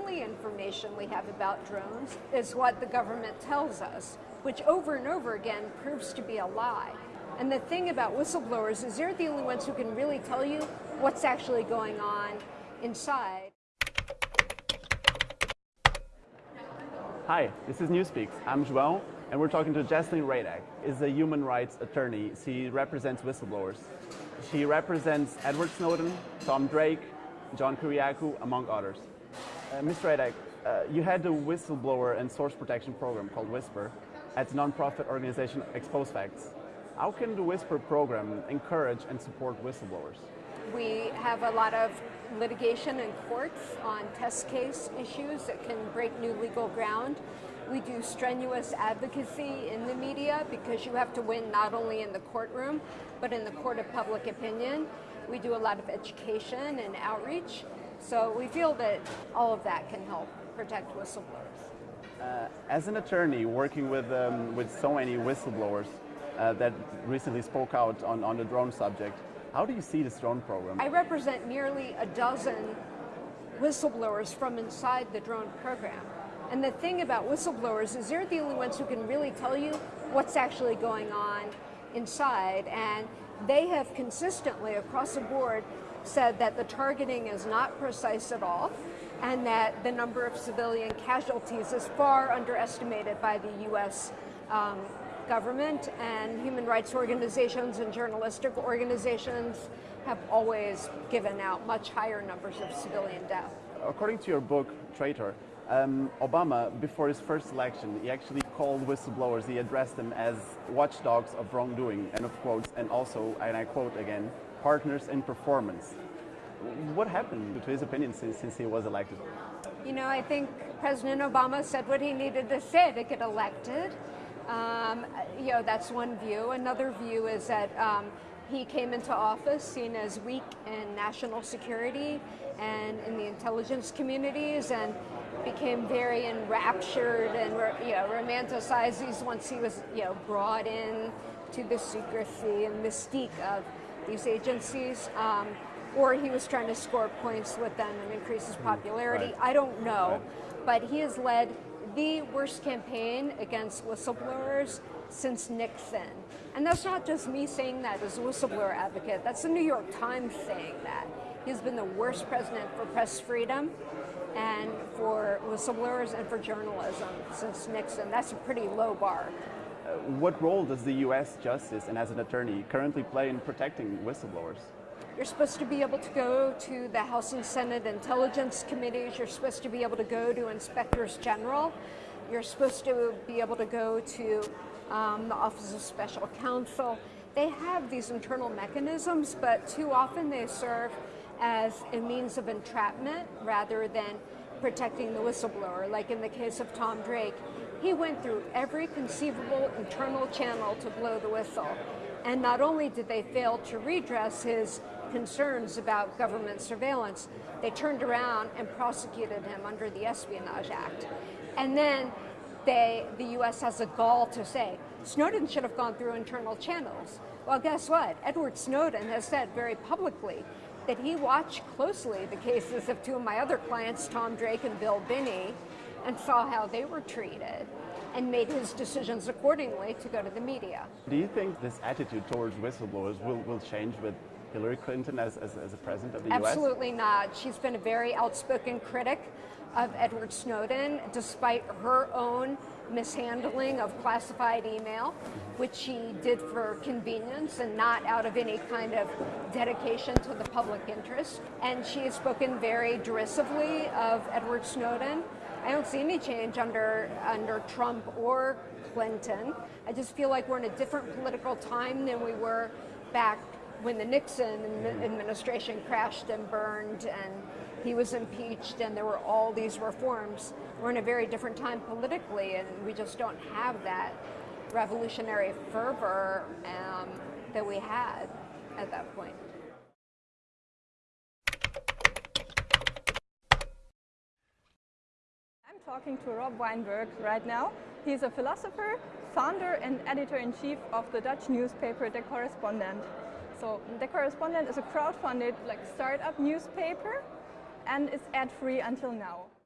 only information we have about drones is what the government tells us, which over and over again proves to be a lie. And the thing about whistleblowers is they're the only ones who can really tell you what's actually going on inside. Hi, this is Newspeaks. I'm João, and we're talking to Jesselyn Radack. is a human rights attorney. She represents whistleblowers. She represents Edward Snowden, Tom Drake, John Kiriakou, among others. Uh, Ms. Radack, uh, you had a whistleblower and source protection program called WHISPER at the nonprofit organization Expose Facts. How can the WHISPER program encourage and support whistleblowers? We have a lot of litigation in courts on test case issues that can break new legal ground. We do strenuous advocacy in the media because you have to win not only in the courtroom, but in the court of public opinion. We do a lot of education and outreach. So we feel that all of that can help protect whistleblowers. Uh, as an attorney working with, um, with so many whistleblowers uh, that recently spoke out on, on the drone subject, how do you see this drone program? I represent nearly a dozen whistleblowers from inside the drone program. And the thing about whistleblowers is they're the only ones who can really tell you what's actually going on inside. And they have consistently, across the board, said that the targeting is not precise at all and that the number of civilian casualties is far underestimated by the U.S. Um, government and human rights organizations and journalistic organizations have always given out much higher numbers of civilian death. According to your book, Traitor, um, Obama, before his first election, he actually called whistleblowers, he addressed them as watchdogs of wrongdoing, and of quotes, and also, and I quote again, partners in performance. What happened to his opinion since, since he was elected? You know, I think President Obama said what he needed to say to get elected. Um, you know, that's one view. Another view is that um, he came into office seen as weak in national security and in the intelligence communities and became very enraptured and you know romanticized these once he was you know brought in to the secrecy and mystique of these agencies. Um, or he was trying to score points with them and increase his popularity. Right. I don't know. Right. But he has led the worst campaign against whistleblowers since Nixon. And that's not just me saying that as a whistleblower advocate, that's the New York Times saying that. He's been the worst president for press freedom and for whistleblowers and for journalism since Nixon. That's a pretty low bar. Uh, what role does the U.S. Justice and as an attorney currently play in protecting whistleblowers? You're supposed to be able to go to the House and Senate Intelligence Committees. You're supposed to be able to go to inspectors general. You're supposed to be able to go to um, the Office of Special Counsel. They have these internal mechanisms, but too often they serve as a means of entrapment rather than protecting the whistleblower. Like in the case of Tom Drake, he went through every conceivable internal channel to blow the whistle. And not only did they fail to redress his concerns about government surveillance, they turned around and prosecuted him under the Espionage Act. And then they, the US has a gall to say, Snowden should have gone through internal channels. Well, guess what? Edward Snowden has said very publicly that he watched closely the cases of two of my other clients, Tom Drake and Bill Binney, and saw how they were treated and made his decisions accordingly to go to the media. Do you think this attitude towards whistleblowers will, will change with Hillary Clinton as, as, as a president of the Absolutely US? Absolutely not. She's been a very outspoken critic of Edward Snowden, despite her own mishandling of classified email, which she did for convenience and not out of any kind of dedication to the public interest. And she has spoken very derisively of Edward Snowden. I don't see any change under, under Trump or Clinton. I just feel like we're in a different political time than we were back when the Nixon administration crashed and burned and he was impeached and there were all these reforms, we're in a very different time politically and we just don't have that revolutionary fervor um, that we had at that point. I'm talking to Rob Wijnberg right now. He's a philosopher, founder and editor-in-chief of the Dutch newspaper De Correspondent. So The Correspondent is a crowdfunded like startup newspaper and it's ad-free until now.